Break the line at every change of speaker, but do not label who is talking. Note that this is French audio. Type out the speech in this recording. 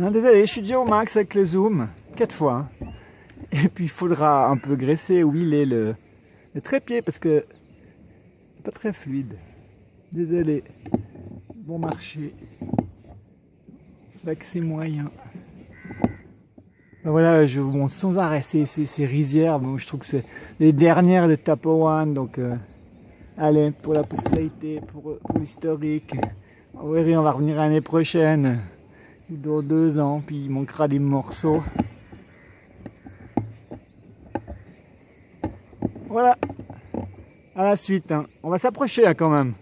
Non, désolé, je suis déjà au max avec le zoom, quatre fois. hein. Et puis il faudra un peu graisser, huiler le, le trépied parce que pas très fluide. Désolé. Bon marché. Fait que c'est moyen. Ben voilà, je vous montre sans arrêt ces, ces, rizières. Bon, je trouve que c'est les dernières de Tapowan. Donc, euh, allez, pour la postérité, pour, pour l'historique. Oui, on va revenir l'année prochaine. Dans deux ans, puis il manquera des morceaux. Voilà. À la suite. hein. On va s'approcher hein, quand même.